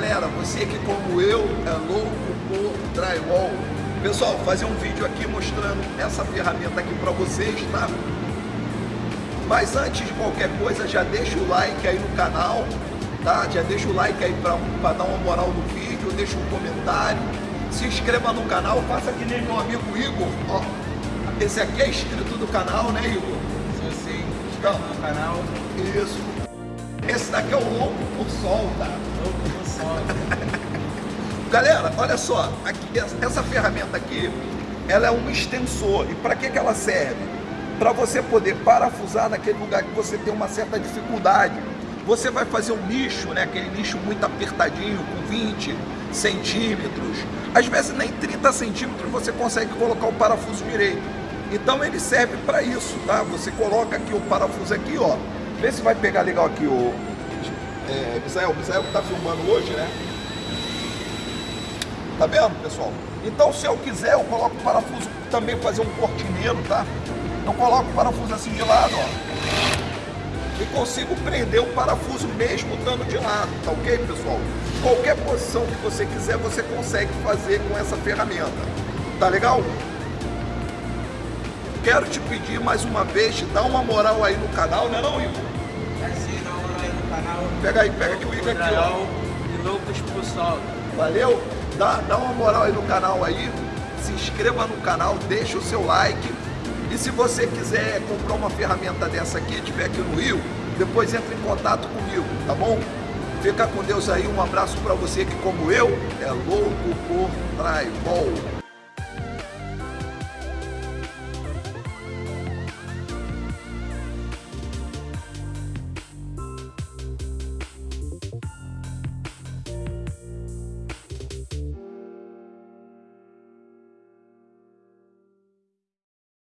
galera, você que como eu é louco por drywall. Pessoal, fazer um vídeo aqui mostrando essa ferramenta aqui para vocês, tá? Mas antes de qualquer coisa, já deixa o like aí no canal, tá? Já deixa o like aí para dar uma moral no vídeo, deixa um comentário, se inscreva no canal, faça que nem meu amigo Igor, ó. Esse aqui é inscrito do canal, né Igor? Se você inscreve no canal, Isso. Esse daqui é o louco por sol, tá? Galera, olha só, aqui, essa ferramenta aqui, ela é um extensor. E para que, que ela serve? Para você poder parafusar naquele lugar que você tem uma certa dificuldade. Você vai fazer um nicho, né? aquele nicho muito apertadinho, com 20 centímetros. Às vezes nem 30 centímetros você consegue colocar o parafuso direito. Então ele serve para isso, tá? Você coloca aqui o parafuso aqui, ó. Vê se vai pegar legal aqui o é, Misael. Misael que tá filmando hoje, né? Tá vendo, pessoal? Então, se eu quiser, eu coloco o parafuso também fazer um cortineiro, tá? Eu coloco o parafuso assim de lado, ó. E consigo prender o parafuso mesmo estando de lado, tá ok, pessoal? Qualquer posição que você quiser, você consegue fazer com essa ferramenta. Tá legal? Quero te pedir mais uma vez, dá uma moral aí no canal, né não, Igor? Assim, dá uma moral aí no canal. Pega aí, pega aqui o Igor aqui, ó. E loucos por sol. Valeu? Dá, dá uma moral aí no canal aí, se inscreva no canal, deixa o seu like. E se você quiser comprar uma ferramenta dessa aqui, estiver aqui no Rio, depois entre em contato comigo, tá bom? Fica com Deus aí, um abraço para você que como eu, é louco por drywall.